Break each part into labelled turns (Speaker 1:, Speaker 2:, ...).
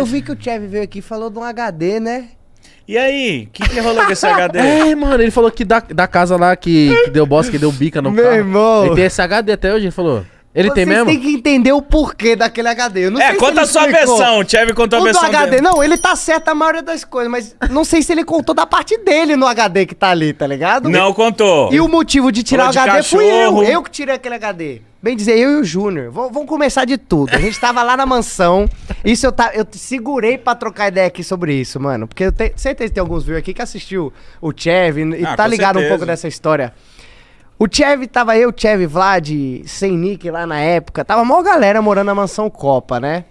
Speaker 1: eu vi que o Chevy veio aqui e falou de um HD, né?
Speaker 2: E aí, o que, que rolou com esse HD?
Speaker 3: É, mano, ele falou que da, da casa lá que, que deu bosta, que deu bica no
Speaker 1: Meu
Speaker 3: carro.
Speaker 1: irmão.
Speaker 3: Ele tem esse HD até hoje, ele falou. Ele tem
Speaker 1: Vocês
Speaker 3: mesmo?
Speaker 1: têm que entender o porquê daquele HD. Eu não
Speaker 2: É,
Speaker 1: sei se
Speaker 2: conta
Speaker 1: ele
Speaker 2: a sua
Speaker 1: explicou.
Speaker 2: versão. O Chevy contou a
Speaker 1: O do
Speaker 2: versão
Speaker 1: HD,
Speaker 2: dele.
Speaker 1: não, ele tá certo a maioria das coisas, mas não sei se ele contou da parte dele no HD que tá ali, tá ligado?
Speaker 2: Não contou.
Speaker 1: E o motivo de tirar
Speaker 2: Falou
Speaker 1: o
Speaker 2: de
Speaker 1: HD fui
Speaker 2: cachorro.
Speaker 1: eu. Eu que tirei aquele HD. Bem dizer, eu e o Júnior. Vamos começar de tudo. A gente tava lá na mansão. Isso eu, tá, eu segurei pra trocar ideia aqui sobre isso, mano. Porque eu tenho certeza que tem alguns viewers aqui que assistiu o Chev e
Speaker 2: Ah,
Speaker 1: tá ligado um
Speaker 2: certeza.
Speaker 1: pouco dessa história. O Chev, tava eu, Chev, Vlad, sem Nick lá na época. Tava maior galera morando na mansão Copa, né?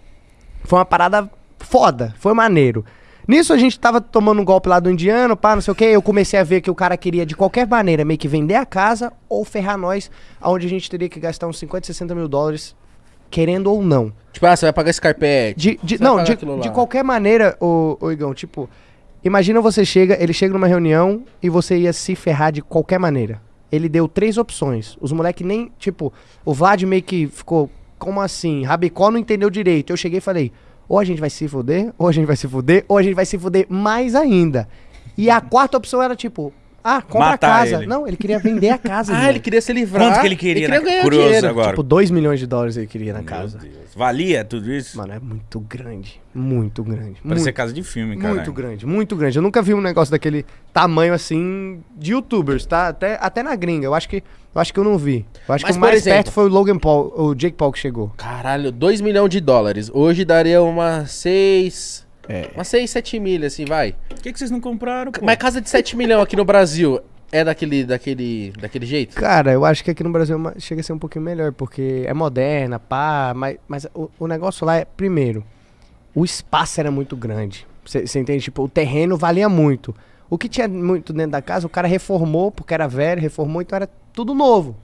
Speaker 1: Foi uma parada foda, foi maneiro. Nisso a gente tava tomando um golpe lá do indiano, pá, não sei o que. Eu comecei a ver que o cara queria de qualquer maneira meio que vender a casa ou ferrar nós, aonde a gente teria que gastar uns 50, 60 mil dólares, querendo ou não.
Speaker 3: Tipo, ah, você vai pagar esse carpete.
Speaker 1: De, de- não, de, de qualquer maneira, ô, ô Igão, tipo, imagina você chega, ele chega numa reunião e você ia se ferrar de qualquer maneira. Ele deu três opções. Os moleques nem, tipo, o Vlad meio que ficou, como assim? Rabicó não entendeu direito. Eu cheguei e falei, ou a gente vai se fuder, ou a gente vai se fuder, ou a gente vai se fuder mais ainda. E a quarta opção era tipo, ah, compra
Speaker 2: Matar
Speaker 1: a casa.
Speaker 2: ele.
Speaker 1: Não, ele queria vender a casa.
Speaker 3: Ah, ele queria se livrar.
Speaker 2: Quanto que ele queria?
Speaker 3: Ele queria
Speaker 2: na-
Speaker 3: ganhar
Speaker 2: Curioso
Speaker 3: dinheiro.
Speaker 2: agora.
Speaker 1: Tipo, 2 milhões de dólares ele queria na
Speaker 2: Meu
Speaker 1: casa.
Speaker 2: Deus. Valia tudo isso?
Speaker 1: Mano, é muito grande. Muito grande.
Speaker 2: Parecia
Speaker 1: muito.
Speaker 2: casa de filme, cara.
Speaker 1: Muito grande, muito grande. Eu nunca vi um negócio daquele tamanho assim de youtubers, tá? Até, até na gringa. Eu acho que eu acho que eu não vi. Eu acho
Speaker 3: Mas,
Speaker 1: que o mais
Speaker 3: exemplo-
Speaker 1: perto foi o Logan Paul, o Jake Paul que chegou.
Speaker 3: Caralho, 2 milhões de dólares. Hoje daria umas 6.
Speaker 1: É.
Speaker 3: Umas 6, 7 milhas, assim, vai.
Speaker 2: Por que, que vocês não compraram, pô?
Speaker 3: Mas casa de 7 milhões aqui no Brasil é daquele, daquele, daquele jeito?
Speaker 1: Cara, eu acho que aqui no Brasil é chega a ser um pouquinho melhor, porque é moderna, pá, mas, mas o, o negócio lá é, primeiro, o espaço era muito grande. Você entende? Tipo, o terreno valia muito. O que tinha muito dentro da casa, o cara reformou, porque era velho, reformou, então era tudo novo.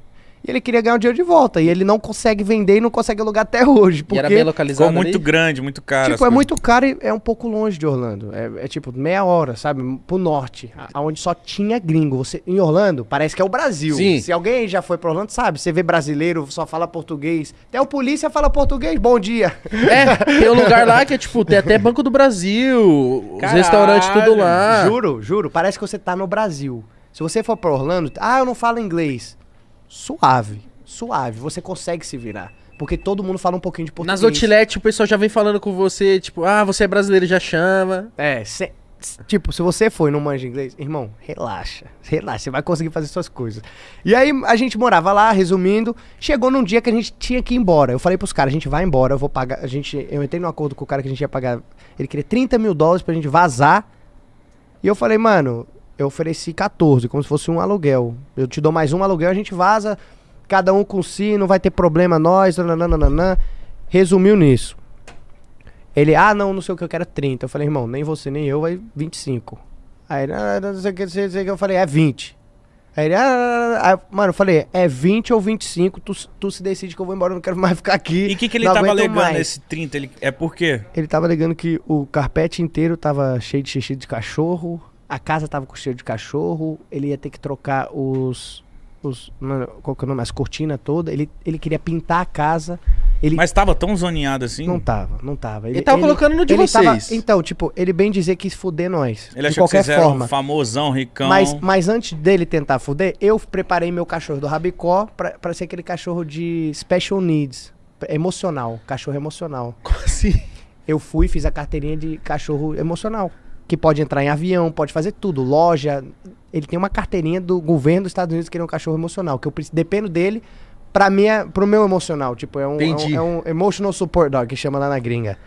Speaker 1: E ele queria ganhar o dinheiro de volta. E ele não consegue vender e não consegue alugar até hoje.
Speaker 3: E
Speaker 1: Porque,
Speaker 3: era bem localizado
Speaker 2: Ficou muito
Speaker 3: ali?
Speaker 2: grande, muito caro.
Speaker 1: tipo, é
Speaker 2: coisas.
Speaker 1: muito caro e é um pouco longe de Orlando. É, é tipo meia hora, sabe? Pro norte, aonde só tinha gringo. Você, em Orlando, parece que é o Brasil.
Speaker 3: Sim.
Speaker 1: Se alguém já foi pra Orlando, sabe? Você vê brasileiro, só fala português. Até o polícia fala português, bom dia.
Speaker 3: É, tem um lugar lá que é tipo, tem até Banco do Brasil, os
Speaker 2: Caralho,
Speaker 3: restaurantes tudo lá.
Speaker 1: Juro, juro. Parece que você tá no Brasil. Se você for pra Orlando, ah, eu não falo inglês. Suave, suave. Você consegue se virar. Porque todo mundo fala um pouquinho de português.
Speaker 3: Nas outlet o pessoal já vem falando com você, tipo, ah, você é brasileiro, já chama.
Speaker 1: É, se- tipo, se você for e não manja inglês, irmão, relaxa. Relaxa, você vai conseguir fazer suas coisas. E aí a gente morava lá, resumindo, chegou num dia que a gente tinha que ir embora. Eu falei pros caras, a gente vai embora, eu vou pagar. A gente, eu entrei num acordo com o cara que a gente ia pagar. Ele queria 30 mil dólares pra gente vazar. E eu falei, mano, eu ofereci 14, como se fosse um aluguel. Eu te dou mais um aluguel, a gente vaza, cada um com si, não vai ter problema nós, nananana. Resumiu nisso. Ele, ah, não, não sei o que, eu quero 30. Eu falei, irmão, nem você nem eu, vai 25. Aí ah, não sei o que, não sei o que, eu falei, é 20. Aí ele, ah, aí, mano, eu falei, é 20 ou 25, tu, tu se decide que eu vou embora, eu não quero mais ficar aqui.
Speaker 2: E o que, que ele tava alegando
Speaker 1: mais.
Speaker 2: nesse 30? Ele... É por quê?
Speaker 1: Ele tava alegando que o carpete inteiro tava cheio de xixi de cachorro, a casa tava com cheiro de cachorro, ele ia ter que trocar os. os mano, qual que é o nome? As cortinas todas. Ele, ele queria pintar a casa. Ele
Speaker 2: Mas tava tão zoneado assim?
Speaker 1: não tava, não tava.
Speaker 3: Ele tava colocando no de
Speaker 1: ele tava-
Speaker 3: vocês.
Speaker 1: então, tipo, ele bem dizer quis fuder nós.
Speaker 2: Ele
Speaker 1: de
Speaker 2: achou que
Speaker 1: qualquer
Speaker 2: vocês eram
Speaker 1: forma.
Speaker 2: famosão, ricão.
Speaker 1: Mas, mas antes dele tentar fuder, eu preparei meu cachorro do Rabicó pra, pra ser aquele cachorro de special needs. Emocional. Cachorro emocional.
Speaker 3: Como assim?
Speaker 1: Eu fui e fiz a carteirinha de cachorro emocional. Que pode entrar em avião, pode fazer tudo. Loja. Ele tem uma carteirinha do governo dos Estados Unidos que ele é um cachorro emocional. Que eu preciso- dependo dele pra minha, pro meu emocional. Tipo, é um, é um, é um emotional support dog, que chama lá na gringa.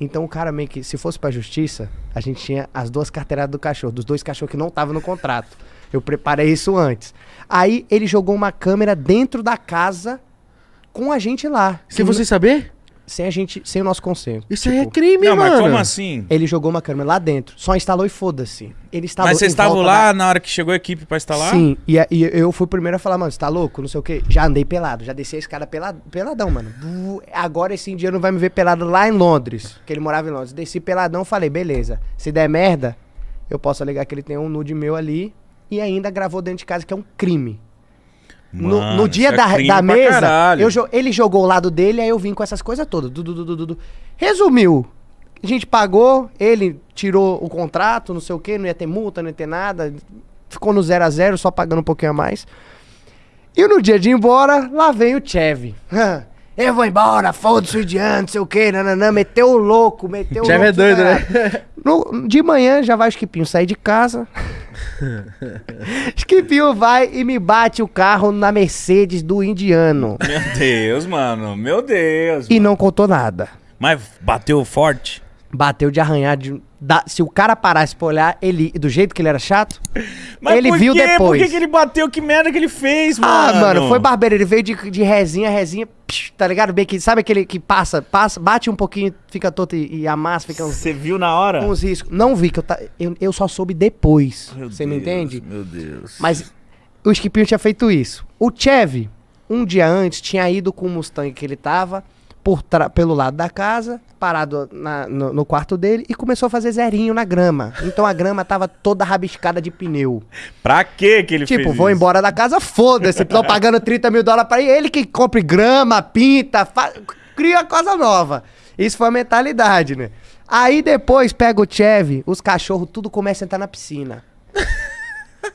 Speaker 1: Então o cara meio que, se fosse pra justiça, a gente tinha as duas carteiradas do cachorro, dos dois cachorros que não estavam no contrato. Eu preparei isso antes. Aí ele jogou uma câmera dentro da casa com a gente lá.
Speaker 3: Sem você saber?
Speaker 1: Sem a gente, sem o nosso conselho.
Speaker 3: Isso aí é
Speaker 1: Tipo,
Speaker 3: crime,
Speaker 2: Não,
Speaker 3: mano.
Speaker 2: mas como assim?
Speaker 1: Ele jogou uma câmera lá dentro, só instalou e foda-se. Ele instalou
Speaker 2: Mas vocês estavam lá
Speaker 1: da-
Speaker 2: na hora que chegou a equipe pra instalar?
Speaker 1: Sim, e, a- e eu fui o primeiro a falar, mano, você tá louco? Não sei o quê. Já andei pelado, já desci a escada pelado, peladão, mano. Agora esse indiano vai me ver pelado lá em Londres, que ele morava em Londres. Desci peladão, falei, beleza. Se der merda, eu posso alegar que ele tem um nude meu ali e ainda gravou dentro de casa, que é um crime. No,
Speaker 2: Mano,
Speaker 1: no dia
Speaker 2: isso é
Speaker 1: da, da mesa, eu ele jogou o lado dele, aí eu vim com essas coisas todas. Du, du, du, du, du, du. Resumiu. A gente pagou, ele tirou o contrato, não sei o quê, não ia ter multa, não ia ter nada. Ficou no 0 a 0 só pagando um pouquinho a mais. E no dia de ir embora, lá vem o Chevy. Eu vou embora, foda-se o indiano, não sei o quê, nananã, meteu o louco, meteu o
Speaker 3: Chevy
Speaker 1: louco.
Speaker 3: é doido, né?
Speaker 1: No- de manhã já vai o Skipinho sair de casa. Skipinho vai e me bate o carro na Mercedes do indiano.
Speaker 2: Meu Deus, mano. Meu Deus.
Speaker 1: E não contou nada.
Speaker 2: Mas bateu forte?
Speaker 1: Bateu de arranhar de. da- se o cara parasse pra olhar, ele. Do jeito que ele era chato.
Speaker 2: Mas
Speaker 1: ele
Speaker 2: por
Speaker 1: viu
Speaker 2: quê?
Speaker 1: depois.
Speaker 2: Por que, que ele bateu? Que merda que ele fez, mano?
Speaker 1: Ah, mano, foi barbeiro. Ele veio de, de resinha, resinha, tá ligado? Bem que, sabe aquele que passa, passa, bate um pouquinho, fica todo e, e amassa, fica
Speaker 2: Você viu na hora?
Speaker 1: uns riscos. Não vi, que eu, ta- eu, eu só soube depois. Você me entende?
Speaker 2: Meu Deus.
Speaker 1: Mas o Skipinho tinha feito isso. O Chevy, um dia antes, tinha ido com o Mustang que ele tava por pelo lado da casa, parado na- no, no quarto dele e começou a fazer zerinho na grama. Então a grama tava toda rabiscada de pneu.
Speaker 2: Pra que que ele fez
Speaker 1: Tipo, vou
Speaker 2: isso?
Speaker 1: embora da casa, foda-se. Tô pagando 30 mil dólares pra ele. Ele que compre grama, pinta, fa- cria coisa nova. Isso foi a mentalidade, né? Aí depois pega o Chevy, os cachorros tudo começa a entrar na piscina.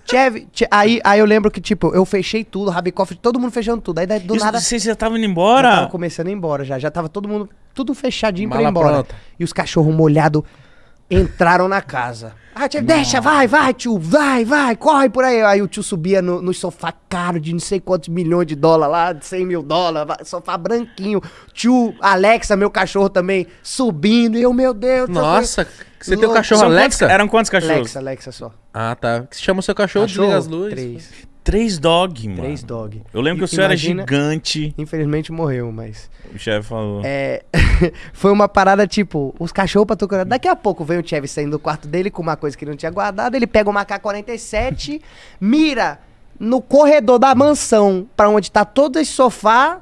Speaker 1: Chevy, Che- aí, aí eu lembro que, tipo, eu fechei tudo, Rabicoff, todo mundo fechando tudo. Aí daí, do
Speaker 2: Isso,
Speaker 1: nada.
Speaker 2: Você já tava indo
Speaker 1: Já
Speaker 2: embora?
Speaker 1: tava começando a ir embora já. Já tava todo mundo, tudo fechadinho pra ir
Speaker 3: Mala
Speaker 1: embora.
Speaker 3: pronta.
Speaker 1: E os cachorros molhados entraram na casa. Ah, tio, deixa, vai, vai, tio, vai, vai, corre por aí. Aí o tio subia no, no sofá caro de não sei quantos milhões de dólares lá, de 100 mil dólares, sofá branquinho. Tio Alexa, meu cachorro também, subindo. E eu, meu Deus.
Speaker 3: Nossa, você tem o cachorro
Speaker 2: São
Speaker 3: Alexa?
Speaker 2: quantos- eram quantos cachorros?
Speaker 1: Alexa, Alexa só.
Speaker 3: Ah, tá. Que se chama o seu cachorro, desliga as luzes.
Speaker 1: Três.
Speaker 2: Três dog, mano.
Speaker 1: Três dog.
Speaker 2: Eu lembro que o senhor era
Speaker 1: imagina-
Speaker 2: gigante.
Speaker 1: Infelizmente morreu, mas...
Speaker 2: O chefe falou.
Speaker 1: É, foi uma parada tipo, os cachorros pra tocar. Daqui a pouco vem o Chevy saindo do quarto dele com uma coisa que ele não tinha guardado. Ele pega uma K-47, mira no corredor da mansão, pra onde tá todo esse sofá.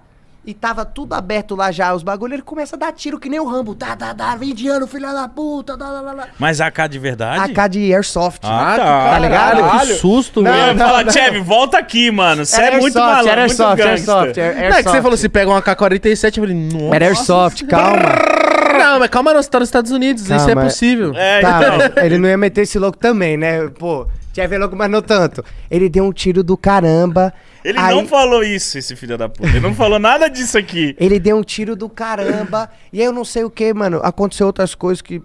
Speaker 1: E tava tudo aberto lá já, os bagulhos. Ele começa a dar tiro que nem o Rambo. Tá, tá, tá, indiano, filha da puta. Tá, tá, tá, tá.
Speaker 2: Mas AK de verdade?
Speaker 1: AK de Airsoft.
Speaker 2: Ah,
Speaker 3: Ah,
Speaker 2: tá.
Speaker 3: tá,
Speaker 1: ligado?
Speaker 3: ligado? Que
Speaker 2: Caralho.
Speaker 3: susto,
Speaker 1: Não,
Speaker 3: velho.
Speaker 1: não.
Speaker 2: Chevy, volta aqui, mano. Você é muito
Speaker 1: Airsoft,
Speaker 2: malandro,
Speaker 1: era
Speaker 2: muito
Speaker 1: Airsoft. Airsoft, Air-
Speaker 3: Não, é que você
Speaker 1: Airsoft.
Speaker 3: falou, se pega uma K-47, eu falei, nossa.
Speaker 1: Era Airsoft, calma.
Speaker 3: Não, mas calma, não, você tá nos Estados Unidos, isso é
Speaker 1: Calma.
Speaker 3: possível.
Speaker 2: É,
Speaker 1: Tá,
Speaker 2: então.
Speaker 1: ele não ia meter esse louco também, né? Pô, Chevy é louco, mas não tanto. Ele deu um tiro do caramba.
Speaker 2: Ele
Speaker 1: aí-
Speaker 2: não falou isso, esse filho da puta. Ele não falou nada disso aqui.
Speaker 1: Ele deu um tiro do caramba. e aí eu não sei o que, mano. Aconteceu outras coisas que.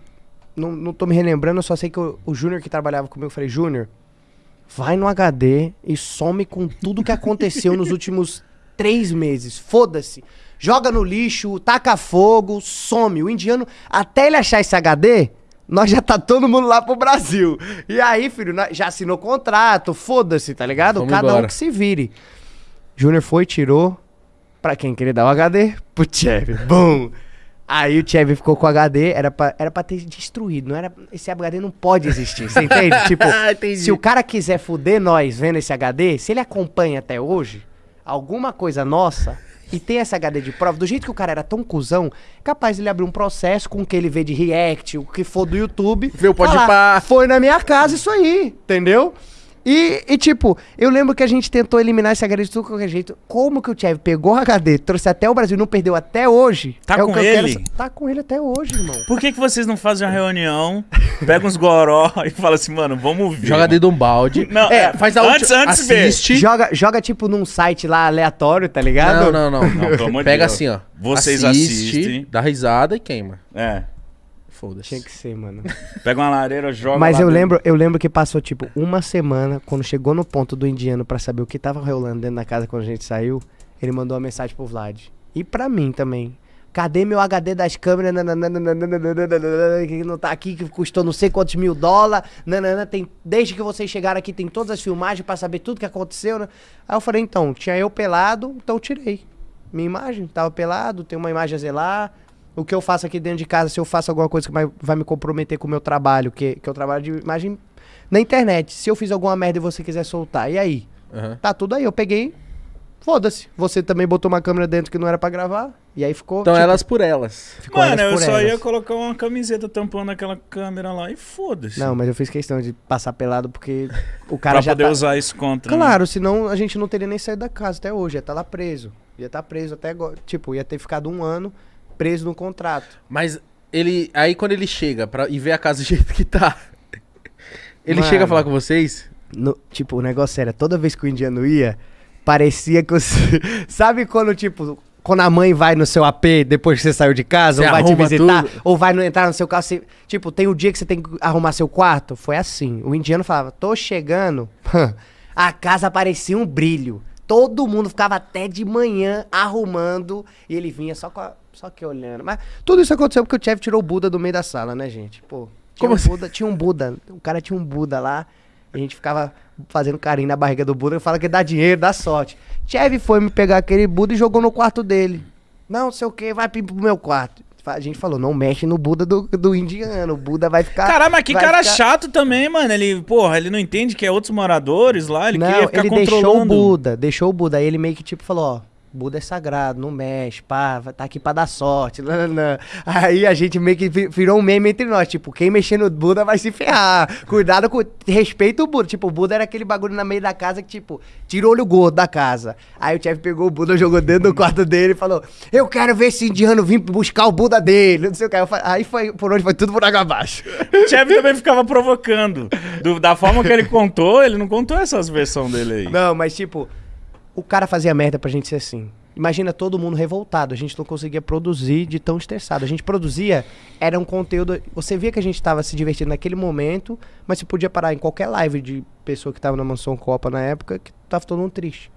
Speaker 1: Não, não tô me relembrando, eu só sei que o, o Júnior que trabalhava comigo, eu falei, Júnior, vai no HD e some com tudo que aconteceu nos últimos três meses. Foda-se. Joga no lixo, taca fogo, some. O indiano, até ele achar esse HD, nós já tá todo mundo lá pro Brasil. E aí, filho, já assinou contrato, foda-se, tá ligado?
Speaker 3: Vamos
Speaker 1: Cada um
Speaker 3: embora.
Speaker 1: que se vire. Júnior foi, tirou. Pra quem queria dar o HD? Pro Chevy. Bum! Aí o Chevy ficou com o HD, era pra, era pra ter destruído, não era, esse HD não pode existir, você entende? tipo,
Speaker 3: Ah, entendi.
Speaker 1: se o cara quiser fuder nós vendo esse HD, se ele acompanha até hoje, alguma coisa nossa, e tem esse HD de prova, do jeito que o cara era tão cuzão, capaz ele abrir um processo com o que ele vê de react, o que for do YouTube.
Speaker 3: Vê o
Speaker 1: falar. Foi na minha casa isso aí, entendeu? E, e, tipo, eu lembro que a gente tentou eliminar esse HD de tudo qualquer jeito. Como que o Chevy pegou o HD, trouxe até o Brasil e não perdeu até hoje?
Speaker 2: Tá
Speaker 1: é o
Speaker 2: com
Speaker 1: quero
Speaker 2: ele?
Speaker 1: sa- Tá com ele até hoje, irmão.
Speaker 2: Por que, que vocês não fazem uma reunião, pegam uns goró e falam assim, mano, vamos ver.
Speaker 3: Joga dentro de um balde.
Speaker 2: Não,
Speaker 3: é,
Speaker 2: é,
Speaker 3: faz a
Speaker 2: antes-
Speaker 3: última.
Speaker 2: antes
Speaker 3: assiste.
Speaker 1: Joga, joga, tipo, num site lá aleatório, tá ligado?
Speaker 3: Não, não, não.
Speaker 2: Não, pelo amor de
Speaker 3: Pega
Speaker 2: Deus.
Speaker 3: assim, ó.
Speaker 2: Vocês
Speaker 3: Assiste,
Speaker 2: assistem.
Speaker 3: Dá risada e queima.
Speaker 2: É.
Speaker 3: Foda-se.
Speaker 1: Tinha que ser, mano.
Speaker 2: Pega uma lareira, joga
Speaker 1: Mas
Speaker 2: lá
Speaker 1: eu
Speaker 2: dentro.
Speaker 1: lembro, eu lembro que passou, tipo, uma semana, quando chegou no ponto do indiano pra saber o que tava rolando dentro da casa quando a gente saiu, ele mandou uma mensagem pro Vlad. E pra mim também. Cadê meu HD das câmeras? Que não tá aqui, que custou não sei quantos mil dólares. Tem, desde que vocês chegaram aqui, tem todas as filmagens pra saber tudo que aconteceu. Né? Aí eu falei, então, tinha eu pelado, então eu tirei. Minha imagem, tava pelado, tem uma imagem a zelar. O que eu faço aqui dentro de casa, se eu faço alguma coisa que vai, vai me comprometer com o meu trabalho, que, que eu trabalho de imagem na internet. Se eu fiz alguma merda e você quiser soltar, e aí?
Speaker 3: Aham.
Speaker 1: Tá tudo aí. Eu peguei, foda-se. Você também botou uma câmera dentro que não era pra gravar, e aí ficou.
Speaker 3: Então
Speaker 1: tipo,
Speaker 3: elas por elas.
Speaker 1: ficou
Speaker 2: Mano,
Speaker 1: elas
Speaker 2: eu
Speaker 1: por
Speaker 2: só
Speaker 1: elas.
Speaker 2: ia colocar uma camiseta tampando aquela câmera lá e foda-se.
Speaker 1: Não, mas eu fiz questão de passar pelado porque o
Speaker 2: pra
Speaker 1: cara já
Speaker 2: poder
Speaker 1: tá...
Speaker 2: usar isso contra. né?
Speaker 1: Claro, senão a gente não teria nem saído da casa até hoje. Ia estar lá preso. Ia estar preso até agora. Tipo, ia ter ficado um ano preso no contrato.
Speaker 3: Mas ele. Aí quando ele chega pra, e vê a casa do jeito que tá. Ele
Speaker 1: Mano.
Speaker 3: chega a falar com vocês?
Speaker 1: No- tipo, o negócio era, toda vez que o indiano ia, parecia que você... Sabe quando, tipo, quando a mãe vai no seu AP depois que você saiu de casa,
Speaker 3: Você
Speaker 1: ou vai te visitar,
Speaker 3: tudo.
Speaker 1: ou vai no- entrar no seu carro, você- tipo, tem o dia que você tem que arrumar seu quarto? Foi assim. O indiano falava, tô chegando, a casa parecia um brilho. Todo mundo ficava até de manhã arrumando e ele vinha só, com a- só que olhando. Mas tudo isso aconteceu porque o chefe tirou o Buda do meio da sala, né, gente? Pô, tinha
Speaker 3: Como
Speaker 1: um
Speaker 3: assim?
Speaker 1: Buda, tinha um Buda, o cara tinha um Buda lá. A gente ficava fazendo carinho na barriga do Buda e fala que dá dinheiro, dá sorte. Chevy foi me pegar aquele Buda e jogou no quarto dele. Não, sei o que, vai pro meu quarto. A gente falou, não mexe no Buda do, do indiano. O Buda vai ficar.
Speaker 2: Caralho, mas que cara
Speaker 1: ficar-
Speaker 2: chato também, mano. Ele, porra, ele não entende que é outros moradores lá, ele
Speaker 1: não,
Speaker 2: queria ficar
Speaker 1: ele deixou o
Speaker 2: controlando.
Speaker 1: Buda, deixou o Buda. Aí ele meio que tipo falou, ó. Buda é sagrado, não mexe, pá, tá aqui pra dar sorte. nananã. Aí a gente meio que vi- virou um meme entre nós, tipo, quem mexer no Buda vai se ferrar. Cuidado com. Respeita o Buda. Tipo, o Buda era aquele bagulho na meio da casa que, tipo, tira o olho gordo da casa. Aí o chefe pegou o Buda, jogou dentro do quarto dele e falou: Eu quero ver esse indiano vir buscar o Buda dele. Não sei o que. Aí foi por onde foi tudo por água abaixo.
Speaker 2: O Chevy também ficava provocando. Do- da forma que ele contou, ele não contou essas versões dele aí.
Speaker 1: Não, mas tipo, o cara fazia merda pra gente ser assim. Imagina todo mundo revoltado, a gente não conseguia produzir de tão estressado. A gente produzia, era um conteúdo. Você via que a gente tava se divertindo naquele momento, mas você podia parar em qualquer live de pessoa que tava na Mansão Copa na época, que tava todo mundo triste.